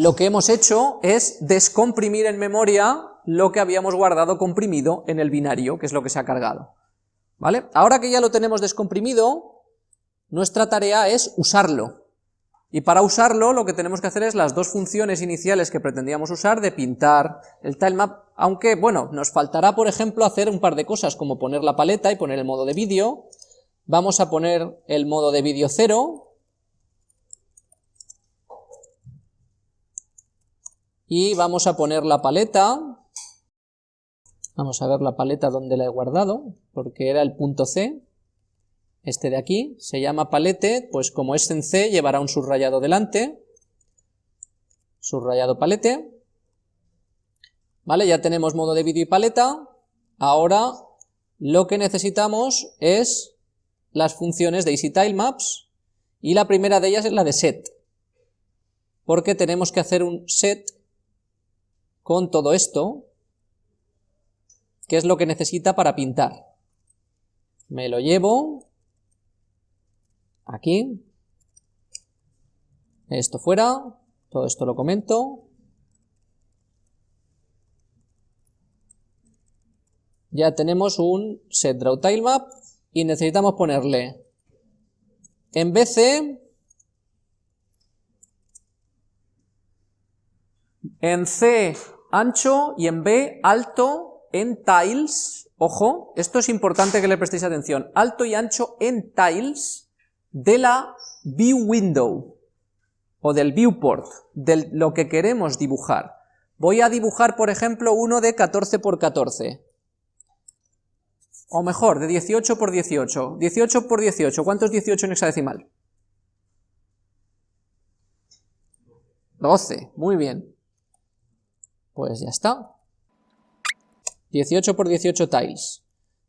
lo que hemos hecho es descomprimir en memoria lo que habíamos guardado comprimido en el binario, que es lo que se ha cargado. ¿Vale? Ahora que ya lo tenemos descomprimido, nuestra tarea es usarlo. Y para usarlo lo que tenemos que hacer es las dos funciones iniciales que pretendíamos usar de pintar el tilemap, aunque bueno, nos faltará por ejemplo hacer un par de cosas como poner la paleta y poner el modo de vídeo, vamos a poner el modo de vídeo 0, y vamos a poner la paleta, vamos a ver la paleta donde la he guardado, porque era el punto C, este de aquí, se llama palete, pues como es en C llevará un subrayado delante, subrayado palete, vale, ya tenemos modo de vídeo y paleta, ahora lo que necesitamos es las funciones de EasyTileMaps, y la primera de ellas es la de set, porque tenemos que hacer un set con todo esto, que es lo que necesita para pintar. Me lo llevo aquí, esto fuera, todo esto lo comento, ya tenemos un set draw map y necesitamos ponerle en BC en C ancho y en B alto en tiles, ojo, esto es importante que le prestéis atención, alto y ancho en tiles de la view window o del viewport, de lo que queremos dibujar. Voy a dibujar, por ejemplo, uno de 14 por 14, o mejor, de 18 por 18. 18 por 18, ¿cuánto es 18 en hexadecimal? 12, muy bien. Pues ya está. 18 por 18 tiles.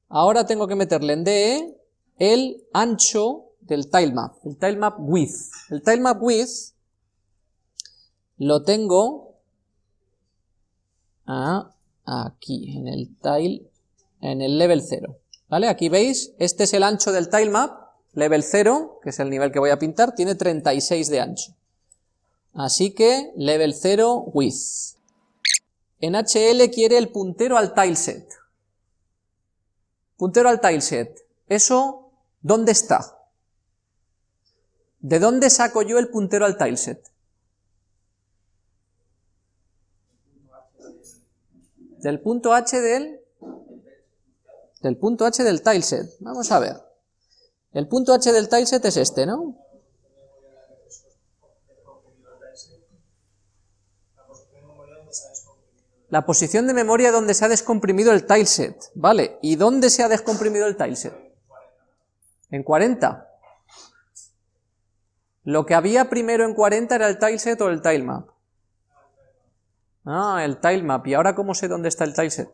Ahora tengo que meterle en DE el ancho del tilemap, el tilemap width. El tilemap width lo tengo aquí, en el tile, en el level 0. ¿Vale? Aquí veis, este es el ancho del tilemap, level 0, que es el nivel que voy a pintar, tiene 36 de ancho. Así que level 0 width. En HL quiere el puntero al tileset. Puntero al tileset. ¿Eso dónde está? ¿De dónde saco yo el puntero al tileset? Del punto H del... Del punto H del tileset. Vamos a ver. El punto H del tileset es este, ¿no? La posición de memoria donde se ha descomprimido el tileset, ¿vale? ¿Y dónde se ha descomprimido el tileset? En 40. Lo que había primero en 40 era el tileset o el tilemap. Ah, el tilemap. ¿Y ahora cómo sé dónde está el tileset?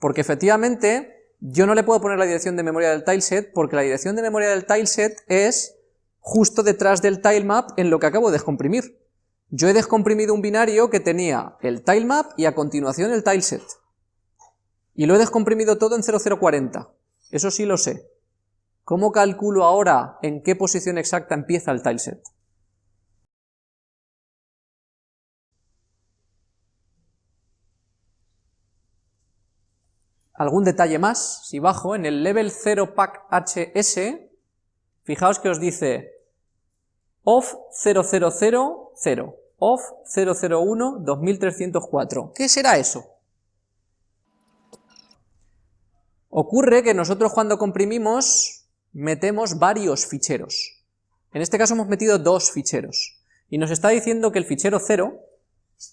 Porque efectivamente yo no le puedo poner la dirección de memoria del tileset porque la dirección de memoria del tileset es justo detrás del tilemap en lo que acabo de descomprimir. Yo he descomprimido un binario que tenía el tilemap y a continuación el tileset. Y lo he descomprimido todo en 0040. Eso sí lo sé. ¿Cómo calculo ahora en qué posición exacta empieza el tileset? Algún detalle más, si bajo en el level 0 pack HS, fijaos que os dice off 0000, off 001 2304. ¿Qué será eso? Ocurre que nosotros cuando comprimimos metemos varios ficheros. En este caso hemos metido dos ficheros. Y nos está diciendo que el fichero 0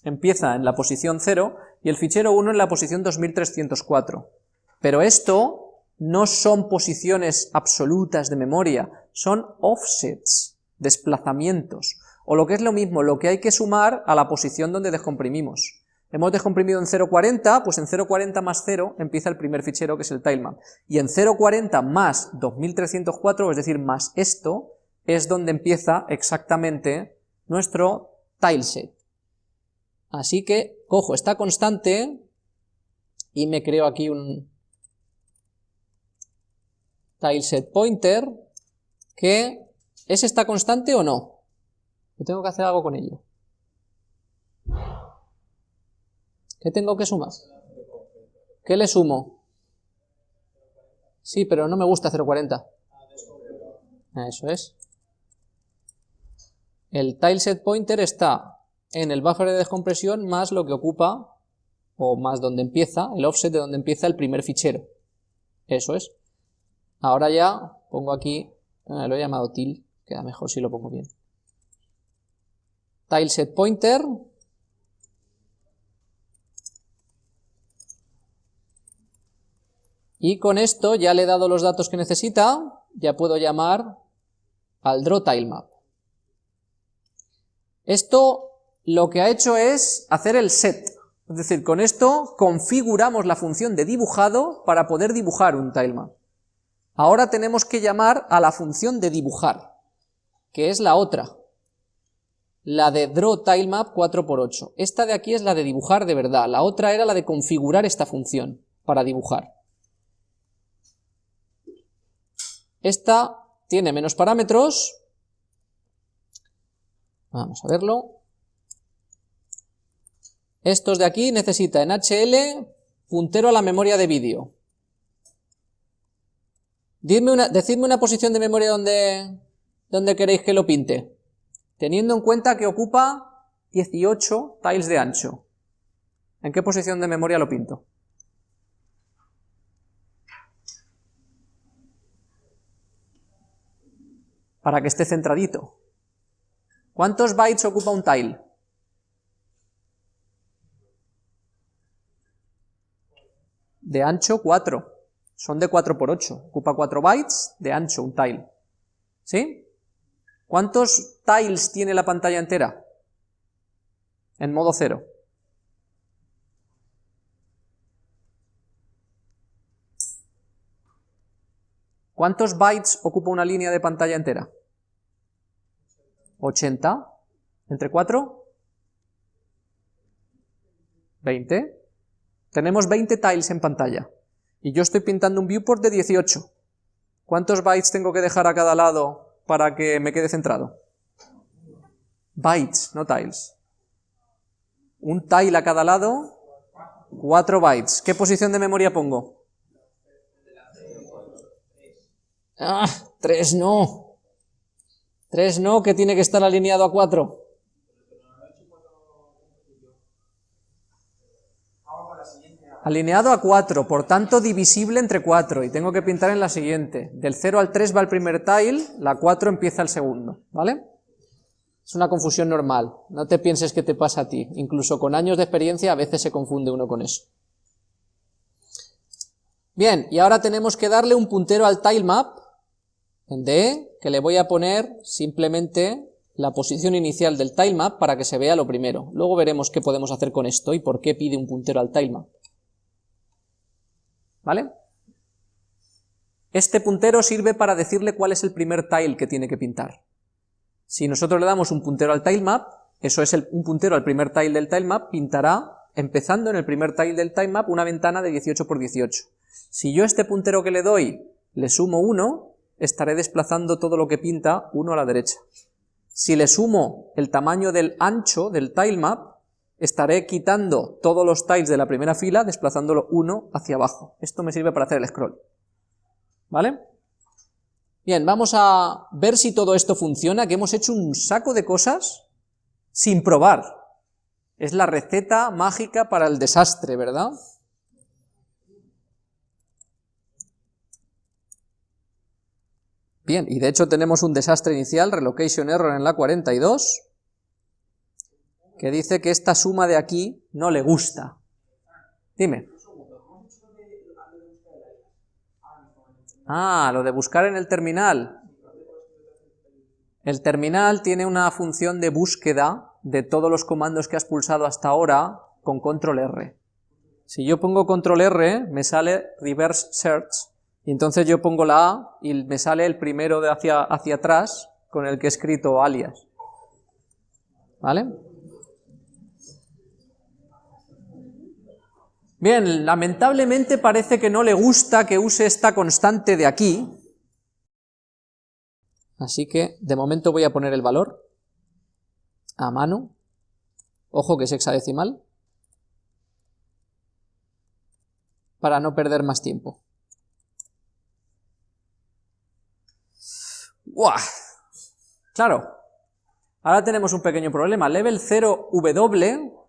empieza en la posición 0 y el fichero 1 en la posición 2304. Pero esto no son posiciones absolutas de memoria, son offsets desplazamientos, o lo que es lo mismo, lo que hay que sumar a la posición donde descomprimimos. Hemos descomprimido en 0.40, pues en 0.40 más 0 empieza el primer fichero que es el tilemap. Y en 0.40 más 2304, es decir, más esto, es donde empieza exactamente nuestro tileset. Así que cojo esta constante y me creo aquí un tileset pointer que ¿Es esta constante o no? Yo tengo que hacer algo con ello. ¿Qué tengo que sumar? ¿Qué le sumo? Sí, pero no me gusta 0.40. Eso es. El tileset pointer está en el buffer de descompresión más lo que ocupa, o más donde empieza, el offset de donde empieza el primer fichero. Eso es. Ahora ya pongo aquí, eh, lo he llamado til, queda mejor si lo pongo bien. Tileset pointer, y con esto ya le he dado los datos que necesita, ya puedo llamar al drawTileMap. Esto lo que ha hecho es hacer el set, es decir, con esto configuramos la función de dibujado para poder dibujar un tilemap. Ahora tenemos que llamar a la función de dibujar, que es la otra, la de drawTileMap 4x8. Esta de aquí es la de dibujar de verdad, la otra era la de configurar esta función para dibujar. Esta tiene menos parámetros, vamos a verlo, estos de aquí necesitan en HL puntero a la memoria de vídeo. decidme una posición de memoria donde, donde queréis que lo pinte, teniendo en cuenta que ocupa 18 tiles de ancho. ¿En qué posición de memoria lo pinto? Para que esté centradito. ¿Cuántos bytes ocupa un tile? de ancho 4, son de 4 por 8, ocupa 4 bytes de ancho un tile, ¿sí? ¿Cuántos tiles tiene la pantalla entera? En modo 0. ¿Cuántos bytes ocupa una línea de pantalla entera? 80. ¿Entre 4? 20. Tenemos 20 tiles en pantalla, y yo estoy pintando un viewport de 18. ¿Cuántos bytes tengo que dejar a cada lado para que me quede centrado? Bytes, no tiles. Un tile a cada lado, 4 bytes. ¿Qué posición de memoria pongo? Ah, 3 no. 3 no, que tiene que estar alineado a 4. Alineado a 4, por tanto divisible entre 4, y tengo que pintar en la siguiente. Del 0 al 3 va el primer tile, la 4 empieza el segundo, ¿vale? Es una confusión normal, no te pienses que te pasa a ti, incluso con años de experiencia a veces se confunde uno con eso. Bien, y ahora tenemos que darle un puntero al tilemap, en D, que le voy a poner simplemente la posición inicial del tilemap para que se vea lo primero. Luego veremos qué podemos hacer con esto y por qué pide un puntero al tilemap. ¿Vale? Este puntero sirve para decirle cuál es el primer tile que tiene que pintar. Si nosotros le damos un puntero al tilemap, eso es un puntero al primer tile del tilemap, pintará, empezando en el primer tile del tilemap, una ventana de 18 por 18. Si yo este puntero que le doy le sumo 1, estaré desplazando todo lo que pinta 1 a la derecha. Si le sumo el tamaño del ancho del tilemap, estaré quitando todos los tiles de la primera fila, desplazándolo uno hacia abajo. Esto me sirve para hacer el scroll. ¿Vale? Bien, vamos a ver si todo esto funciona, que hemos hecho un saco de cosas sin probar. Es la receta mágica para el desastre, ¿verdad? Bien, y de hecho tenemos un desastre inicial, relocation error en la 42, que dice que esta suma de aquí no le gusta. Dime. Ah, lo de buscar en el terminal. El terminal tiene una función de búsqueda de todos los comandos que has pulsado hasta ahora con control R. Si yo pongo control R, me sale reverse search, y entonces yo pongo la A y me sale el primero de hacia, hacia atrás con el que he escrito alias. ¿Vale? Bien, lamentablemente parece que no le gusta que use esta constante de aquí, así que de momento voy a poner el valor a mano, ojo que es hexadecimal, para no perder más tiempo. ¡Uah! Claro, ahora tenemos un pequeño problema. Level 0W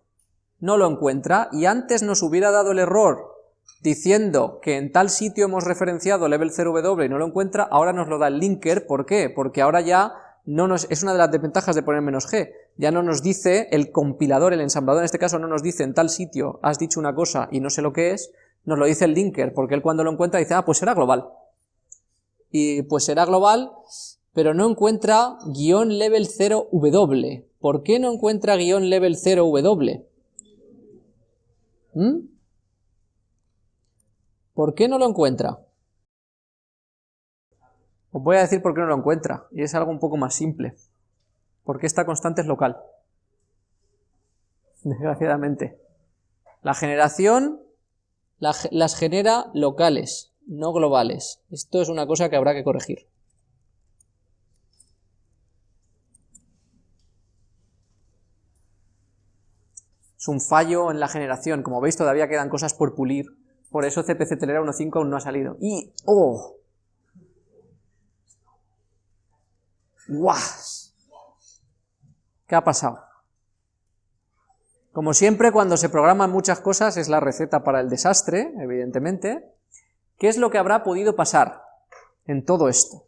no lo encuentra y antes nos hubiera dado el error diciendo que en tal sitio hemos referenciado level 0W y no lo encuentra, ahora nos lo da el linker, ¿por qué? Porque ahora ya no nos, es una de las desventajas de poner menos g, ya no nos dice el compilador, el ensamblador en este caso no nos dice en tal sitio has dicho una cosa y no sé lo que es, nos lo dice el linker, porque él cuando lo encuentra dice, ah, pues será global. Y pues será global, pero no encuentra guion level 0W. ¿Por qué no encuentra guion level 0W? ¿Mm? ¿Por qué no lo encuentra? Os voy a decir por qué no lo encuentra, y es algo un poco más simple. Porque esta constante es local. Desgraciadamente. La generación las genera locales, no globales. Esto es una cosa que habrá que corregir. Es un fallo en la generación. Como veis, todavía quedan cosas por pulir. Por eso CPC Telera 1.5 aún no ha salido. Y... ¡Oh! ¡Guau! ¿Qué ha pasado? Como siempre, cuando se programan muchas cosas, es la receta para el desastre, evidentemente. ¿Qué es lo que habrá podido pasar en todo esto?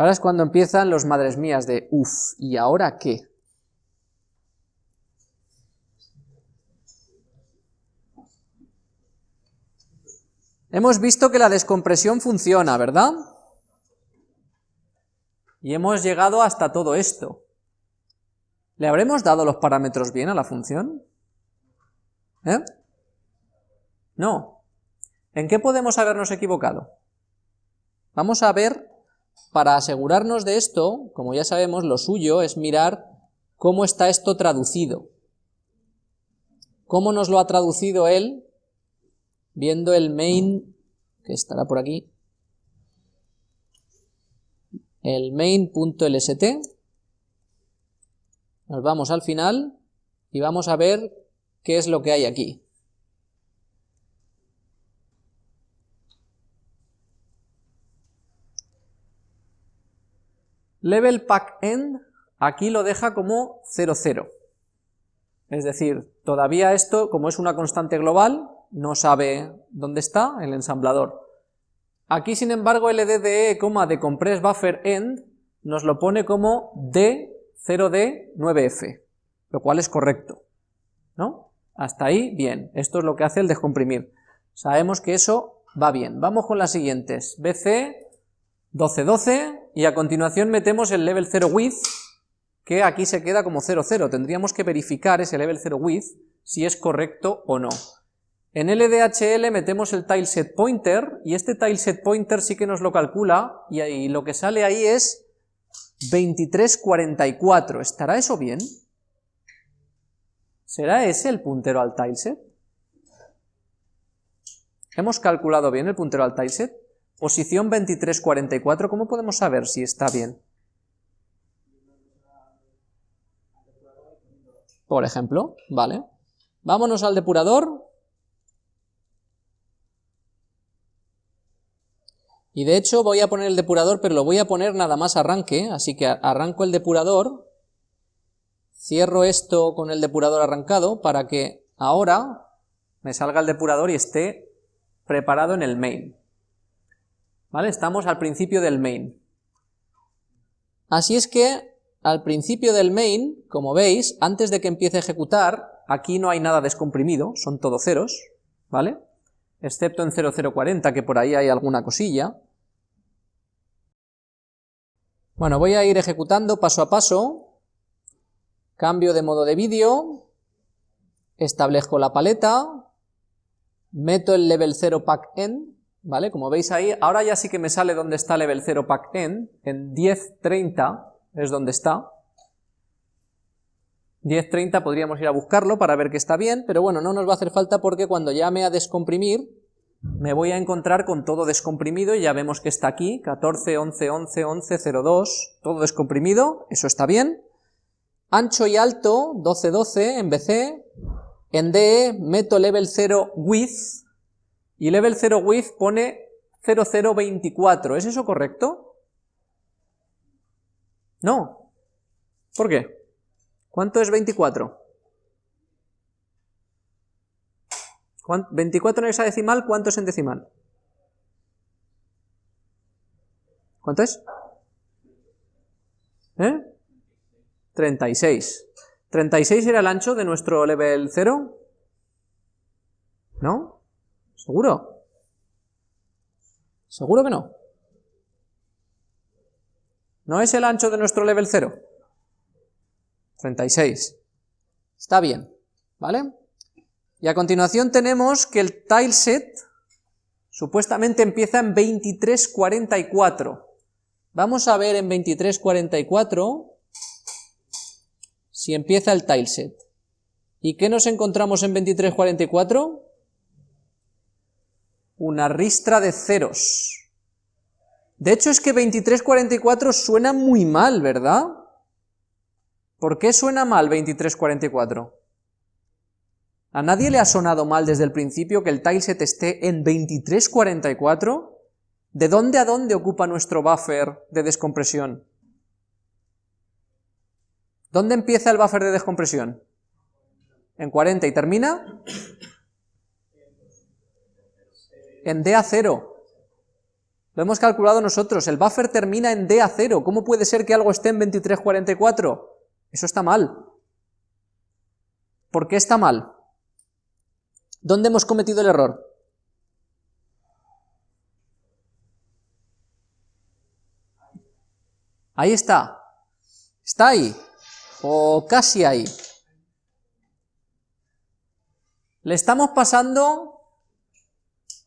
Ahora es cuando empiezan los madres mías de, uff, ¿y ahora qué? Hemos visto que la descompresión funciona, ¿verdad? Y hemos llegado hasta todo esto. ¿Le habremos dado los parámetros bien a la función? ¿Eh? No. ¿En qué podemos habernos equivocado? Vamos a ver, para asegurarnos de esto, como ya sabemos, lo suyo es mirar cómo está esto traducido. ¿Cómo nos lo ha traducido él viendo el main, que estará por aquí, el main.lst, nos vamos al final y vamos a ver qué es lo que hay aquí. Level pack end aquí lo deja como 00. Es decir, todavía esto, como es una constante global, no sabe dónde está el ensamblador. Aquí, sin embargo, LDDE, de compress buffer end, nos lo pone como D0D9F, lo cual es correcto, ¿no? Hasta ahí, bien. Esto es lo que hace el descomprimir. Sabemos que eso va bien. Vamos con las siguientes. BC 1212 y a continuación metemos el level 0 width, que aquí se queda como 00. Tendríamos que verificar ese level 0 width si es correcto o no. En LDHL metemos el tileset pointer y este tileset pointer sí que nos lo calcula y, lo que sale ahí es 2344. ¿Estará eso bien? ¿Será ese el puntero al tileset? ¿Hemos calculado bien el puntero al tileset? Posición 2344, ¿cómo podemos saber si está bien? Por ejemplo, vale. Vámonos al depurador, Y de hecho voy a poner el depurador, pero lo voy a poner nada más arranque, así que arranco el depurador, cierro esto con el depurador arrancado para que ahora me salga el depurador y esté preparado en el main. ¿Vale? Estamos al principio del main. Así es que al principio del main, como veis, antes de que empiece a ejecutar, aquí no hay nada descomprimido, son todo ceros, ¿vale? excepto en 0040, que por ahí hay alguna cosilla. Bueno, voy a ir ejecutando paso a paso, cambio de modo de vídeo, establezco la paleta, meto el level 0 pack end, ¿vale? Como veis ahí, ahora ya sí que me sale donde está level 0 pack end, en 1030 es donde está, 10.30 podríamos ir a buscarlo para ver que está bien, pero bueno, no nos va a hacer falta porque cuando llame a descomprimir, me voy a encontrar con todo descomprimido y ya vemos que está aquí, 14, 11, 11, 11, 02, todo descomprimido, eso está bien. ancho y alto, 12, 12 en BC, en DE meto level 0 width, y level 0 width pone 0024, ¿es eso correcto? No. ¿Por qué? ¿Cuánto es 24? 24 en hexadecimal, ¿cuánto es en decimal? ¿Cuánto es? ¿Eh? 36. ¿36 era el ancho de nuestro level 0? ¿Seguro? ¿Seguro que no? ¿No es el ancho de nuestro level 0? 36. Está bien, ¿vale? Y a continuación tenemos que el tileset supuestamente empieza en 2344. Vamos a ver en 2344 si empieza el tileset. ¿Y qué nos encontramos en 2344? Una ristra de ceros. De hecho es que 2344 suena muy mal, ¿verdad? ¿Por qué suena mal 2344? ¿A nadie le ha sonado mal desde el principio que el tileset esté en 2344? ¿De dónde a dónde ocupa nuestro buffer de descompresión? ¿Dónde empieza el buffer de descompresión? En 40 y termina en D a 0. Lo hemos calculado nosotros, el buffer termina en D a 0. ¿Cómo puede ser que algo esté en 2344? Eso está mal. ¿Por qué está mal? ¿Dónde hemos cometido el error? Ahí está. Está ahí. O casi ahí. Le estamos pasando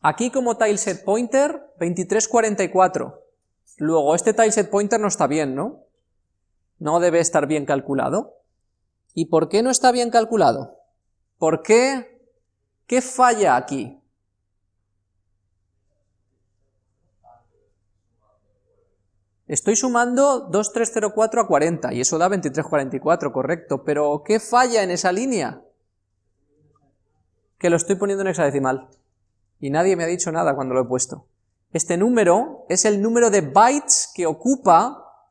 aquí como tileset pointer 2344. Luego, este tileset pointer no está bien, ¿no? No debe estar bien calculado. ¿Y por qué no está bien calculado? ¿Por qué ¿Qué falla aquí? Estoy sumando 2304 a 40, y eso da 2344, correcto, pero ¿qué falla en esa línea? Que lo estoy poniendo en hexadecimal, y nadie me ha dicho nada cuando lo he puesto. Este número es el número de bytes que ocupa,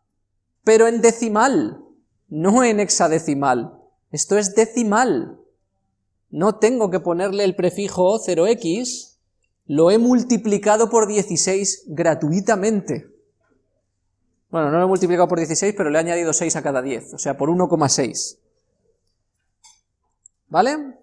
pero en decimal, no en hexadecimal. Esto es decimal no tengo que ponerle el prefijo 0x, lo he multiplicado por 16 gratuitamente. Bueno, no lo he multiplicado por 16, pero le he añadido 6 a cada 10, o sea, por 1,6. ¿Vale?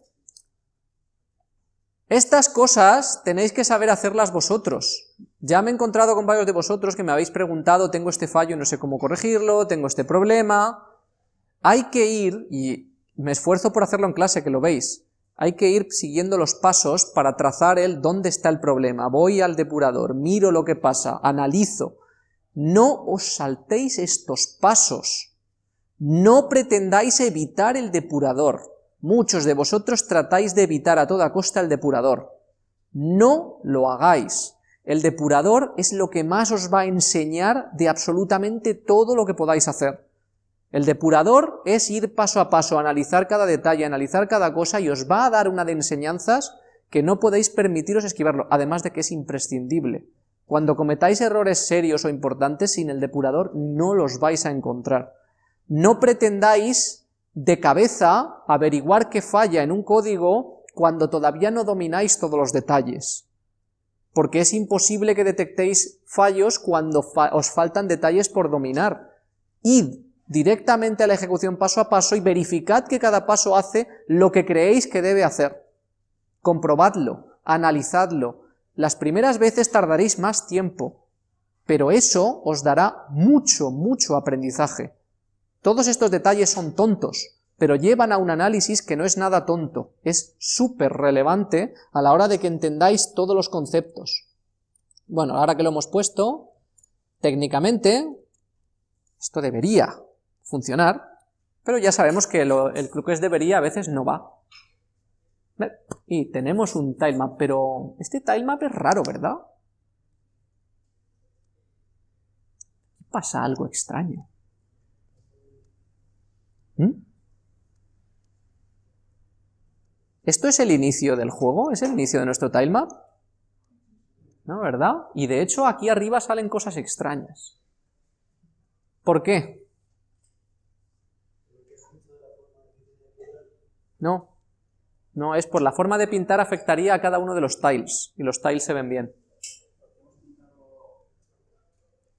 Estas cosas tenéis que saber hacerlas vosotros. Ya me he encontrado con varios de vosotros que me habéis preguntado, tengo este fallo, no sé cómo corregirlo, tengo este problema. Hay que ir, y me esfuerzo por hacerlo en clase, que lo veis, hay que ir siguiendo los pasos para trazar el dónde está el problema. Voy al depurador, miro lo que pasa, analizo. No os saltéis estos pasos. No pretendáis evitar el depurador. Muchos de vosotros tratáis de evitar a toda costa el depurador. No lo hagáis. El depurador es lo que más os va a enseñar de absolutamente todo lo que podáis hacer. El depurador es ir paso a paso, analizar cada detalle, analizar cada cosa y os va a dar una de enseñanzas que no podéis permitiros esquivarlo, además de que es imprescindible. Cuando cometáis errores serios o importantes, sin el depurador no los vais a encontrar. No pretendáis de cabeza averiguar qué falla en un código cuando todavía no domináis todos los detalles, porque es imposible que detectéis fallos cuando os faltan detalles por dominar. Id directamente a la ejecución paso a paso y verificad que cada paso hace lo que creéis que debe hacer. Comprobadlo, analizadlo. Las primeras veces tardaréis más tiempo, pero eso os dará mucho, mucho aprendizaje. Todos estos detalles son tontos, pero llevan a un análisis que no es nada tonto, es súper relevante a la hora de que entendáis todos los conceptos. Bueno, ahora que lo hemos puesto, técnicamente, esto debería funcionar, pero ya sabemos que el club es debería a veces no va. Y tenemos un tilemap, pero este tilemap es raro, ¿verdad? Pasa algo extraño. ¿Mm? ¿Esto es el inicio del juego? ¿Es el inicio de nuestro tilemap? ¿No, verdad? Y de hecho aquí arriba salen cosas extrañas. ¿Por qué? No, no, es por la forma de pintar afectaría a cada uno de los tiles, y los tiles se ven bien.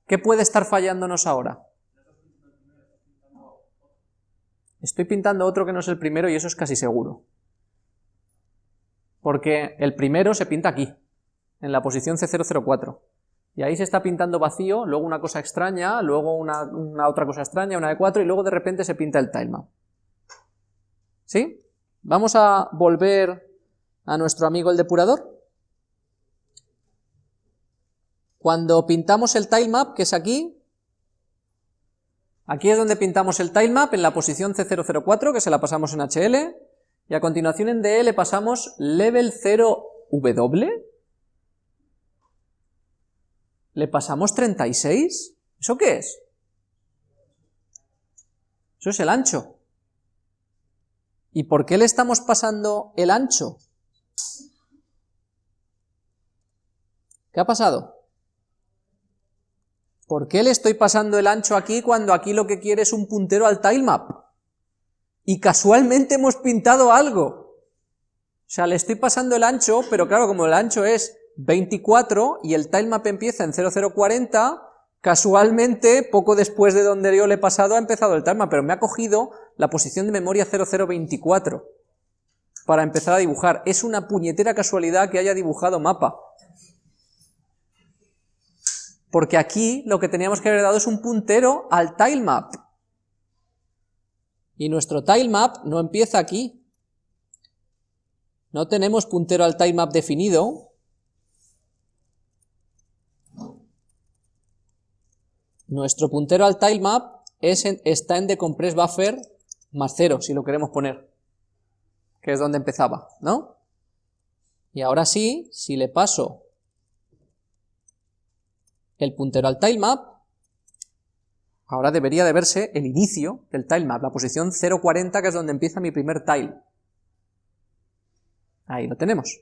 ¿Qué puede estar fallándonos ahora? Estoy pintando otro que no es el primero y eso es casi seguro. Porque el primero se pinta aquí, en la posición C004. Y ahí se está pintando vacío, luego una cosa extraña, luego una, otra cosa extraña, una de 4, y luego de repente se pinta el tilemap. ¿Sí? Vamos a volver a nuestro amigo el depurador. Cuando pintamos el tilemap, que es aquí, aquí es donde pintamos el tilemap, en la posición C004, que se la pasamos en HL, y a continuación en DE le pasamos level 0W, le pasamos 36, ¿eso qué es? Eso es el ancho. ¿Y por qué le estamos pasando el ancho? ¿Qué ha pasado? ¿Por qué le estoy pasando el ancho aquí cuando aquí lo que quiere es un puntero al tilemap? Y casualmente hemos pintado algo. O sea, le estoy pasando el ancho, pero claro, como el ancho es 24 y el tilemap empieza en 0040, Casualmente, poco después de donde yo le he pasado, ha empezado el tilemap, pero me ha cogido la posición de memoria 0024 para empezar a dibujar. Es una puñetera casualidad que haya dibujado mapa. Porque aquí lo que teníamos que haber dado es un puntero al tilemap. Y nuestro tilemap no empieza aquí. No tenemos puntero al tilemap definido, Nuestro puntero al tilemap es está en decompress buffer más 0, si lo queremos poner, que es donde empezaba, ¿no? Y ahora sí, si le paso el puntero al tilemap, ahora debería de verse el inicio del tilemap, la posición 040, que es donde empieza mi primer tile. Ahí lo tenemos.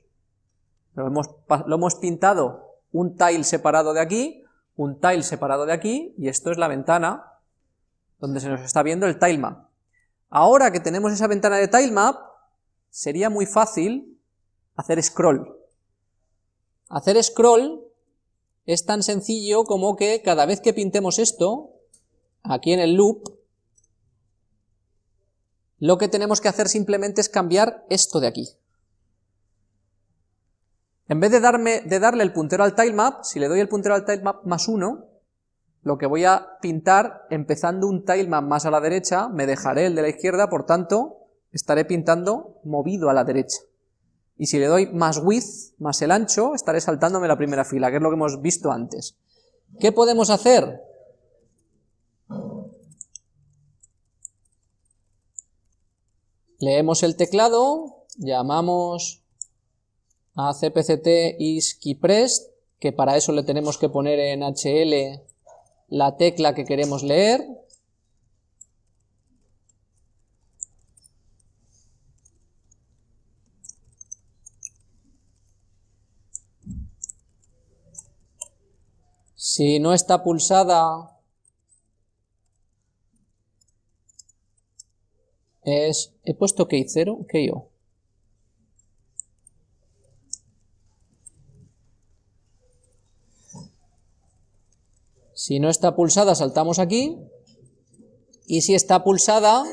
Lo hemos, lo hemos pintado un tile separado de aquí, un tile separado de aquí, y esto es la ventana donde se nos está viendo el tilemap. Ahora que tenemos esa ventana de tilemap, sería muy fácil hacer scroll. Hacer scroll es tan sencillo como que cada vez que pintemos esto, aquí en el loop, lo que tenemos que hacer simplemente es cambiar esto de aquí. En vez de, darle el puntero al tilemap, si le doy el puntero al tilemap más 1, lo que voy a pintar, empezando un tilemap más a la derecha, me dejaré el de la izquierda, por tanto, estaré pintando movido a la derecha. Y si le doy más width, más el ancho, estaré saltándome la primera fila, que es lo que hemos visto antes. ¿Qué podemos hacer? Leemos el teclado, llamamos a cpct que para eso le tenemos que poner en HL la tecla que queremos leer. Si no está pulsada, es, he puesto key 0, key O. Si no está pulsada, saltamos aquí. Y si está pulsada,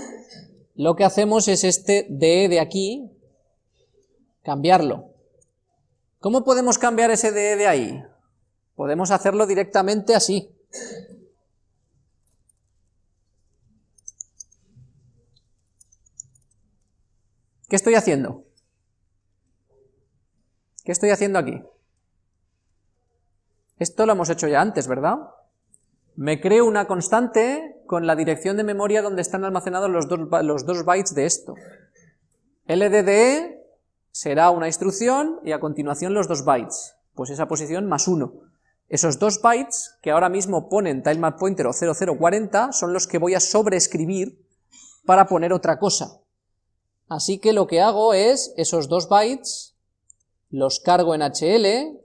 lo que hacemos es este DE de aquí, cambiarlo. ¿Cómo podemos cambiar ese DE de ahí? Podemos hacerlo directamente así. ¿Qué estoy haciendo? ¿Qué estoy haciendo aquí? Esto lo hemos hecho ya antes, ¿verdad? Me creo una constante con la dirección de memoria donde están almacenados los dos, los dos bytes de esto. LDDE será una instrucción y a continuación los dos bytes, pues esa posición más uno. Esos dos bytes que ahora mismo ponen tilemap pointer o 0040 son los que voy a sobreescribir para poner otra cosa. Así que lo que hago es, esos dos bytes, los cargo en HL,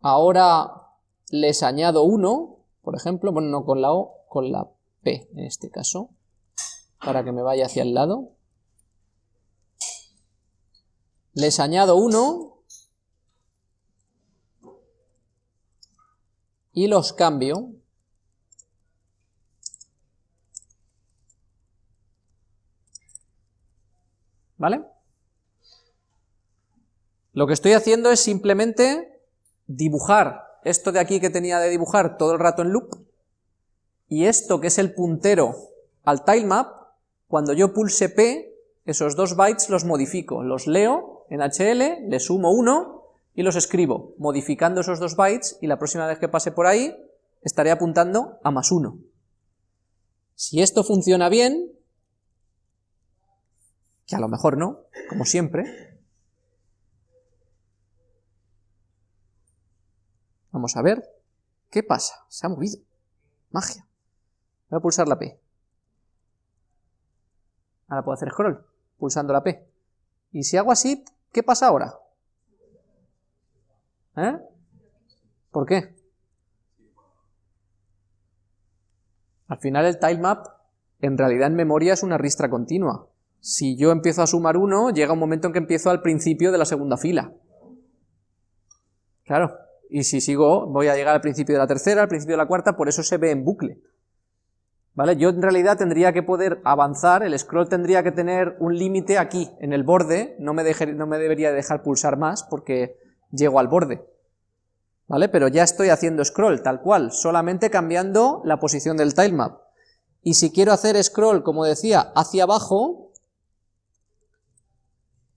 ahora les añado uno, por ejemplo, bueno, no con la O, con la P en este caso, para que me vaya hacia el lado. Les añado uno y los cambio. ¿Vale? Lo que estoy haciendo es simplemente dibujar esto de aquí que tenía de dibujar todo el rato en loop, y esto que es el puntero al tilemap, cuando yo pulse P, esos dos bytes los modifico, los leo en HL, le sumo uno y los escribo, modificando esos dos bytes, y la próxima vez que pase por ahí, estaré apuntando a más uno. Si esto funciona bien, que a lo mejor no, como siempre, Vamos a ver. ¿Qué pasa? Se ha movido. Magia. Voy a pulsar la P. Ahora puedo hacer scroll, pulsando la P. Y si hago así, ¿qué pasa ahora? ¿Eh? ¿Por qué? Al final el tilemap, en realidad en memoria es una ristra continua. Si yo empiezo a sumar uno, llega un momento en que empiezo al principio de la segunda fila. Claro, y si sigo voy a llegar al principio de la tercera, al principio de la cuarta, por eso se ve en bucle. ¿Vale? Yo en realidad tendría que poder avanzar, el scroll tendría que tener un límite aquí, en el borde, no me, no me debería dejar pulsar más porque llego al borde. ¿Vale? Pero ya estoy haciendo scroll, tal cual, solamente cambiando la posición del tilemap. Y si quiero hacer scroll, como decía, hacia abajo,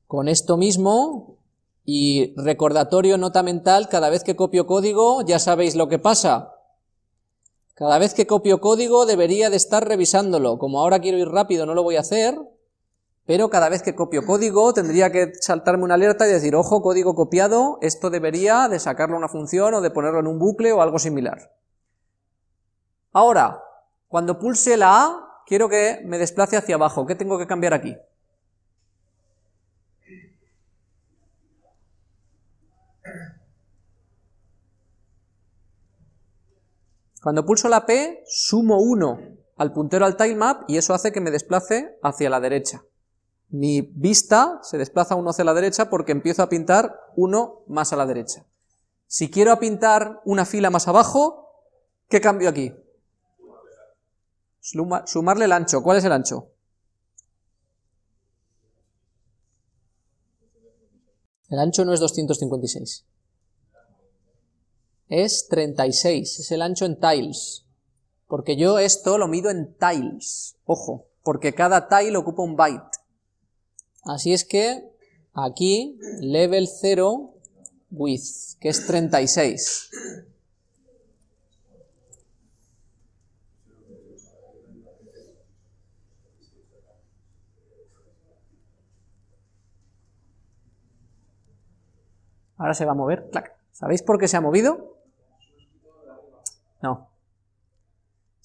con esto mismo, y recordatorio, nota mental, cada vez que copio código ya sabéis lo que pasa. Cada vez que copio código debería de estar revisándolo. Como ahora quiero ir rápido no lo voy a hacer, pero cada vez que copio código tendría que saltarme una alerta y decir, ojo, código copiado, esto debería de sacarlo a una función o de ponerlo en un bucle o algo similar. Ahora, cuando pulse la A, quiero que me desplace hacia abajo. ¿Qué tengo que cambiar aquí? Cuando pulso la P, sumo 1 al puntero al tilemap y eso hace que me desplace hacia la derecha. Mi vista se desplaza uno hacia la derecha porque empiezo a pintar uno más a la derecha. Si quiero pintar una fila más abajo, ¿qué cambio aquí? Sumarle el ancho. ¿Cuál es el ancho? El ancho no es 256 es 36, es el ancho en tiles, porque yo esto lo mido en tiles, ojo, porque cada tile ocupa un byte. Así es que aquí level 0 width, que es 36. Ahora se va a mover, ¿Sabéis por qué se ha movido? No.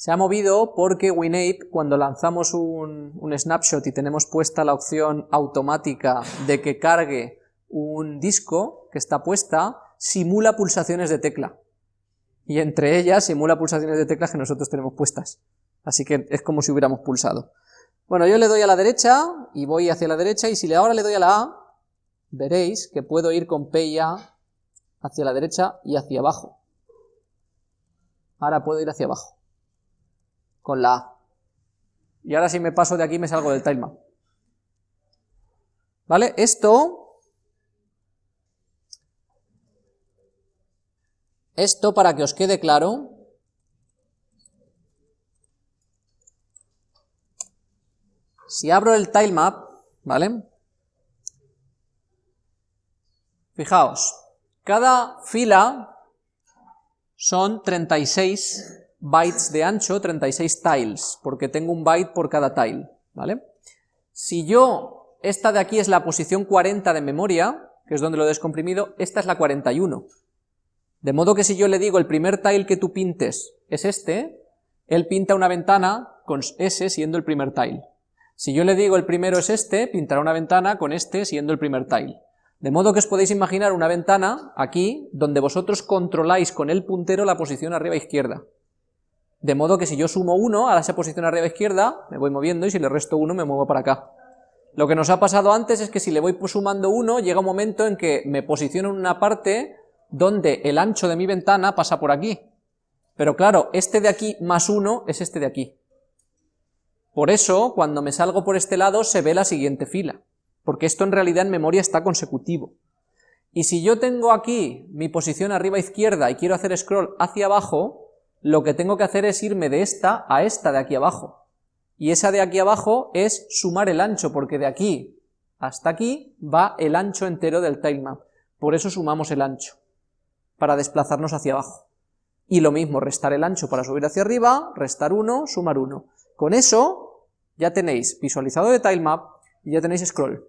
Se ha movido porque WinApe, cuando lanzamos un, snapshot y tenemos puesta la opción automática de que cargue un disco que está puesta, simula pulsaciones de tecla. Y entre ellas simula pulsaciones de tecla que nosotros tenemos puestas. Así que es como si hubiéramos pulsado. Bueno, yo le doy a la derecha y voy hacia la derecha y si ahora le doy a la A, veréis que puedo ir con P y A hacia la derecha y hacia abajo. Ahora puedo ir hacia abajo. Con la A. Y ahora si me paso de aquí me salgo del tilemap. ¿Vale? Esto... Esto, para que os quede claro... Si abro el tilemap, ¿vale? Fijaos, cada fila son 36 bytes de ancho, 36 tiles, porque tengo un byte por cada tile, ¿vale? Si yo, esta de aquí es la posición 40 de memoria, que es donde lo he descomprimido, esta es la 41. De modo que si yo le digo el primer tile que tú pintes es este, él pinta una ventana con S siendo el primer tile. Si yo le digo el primero es este, pintará una ventana con este siendo el primer tile. De modo que os podéis imaginar una ventana aquí, donde vosotros controláis con el puntero la posición arriba izquierda. De modo que si yo sumo 1 a esa posición arriba izquierda, me voy moviendo y si le resto 1 me muevo para acá. Lo que nos ha pasado antes es que si le voy sumando 1, llega un momento en que me posiciono en una parte donde el ancho de mi ventana pasa por aquí. Pero claro, este de aquí más 1 es este de aquí. Por eso, cuando me salgo por este lado, se ve la siguiente fila porque esto en realidad en memoria está consecutivo. Y si yo tengo aquí mi posición arriba izquierda y quiero hacer scroll hacia abajo, lo que tengo que hacer es irme de esta a esta de aquí abajo. Y esa de aquí abajo es sumar el ancho, porque de aquí hasta aquí va el ancho entero del tilemap. Por eso sumamos el ancho, para desplazarnos hacia abajo. Y lo mismo, restar el ancho para subir hacia arriba, restar 1, sumar 1. Con eso ya tenéis visualizado de tilemap y ya tenéis scroll.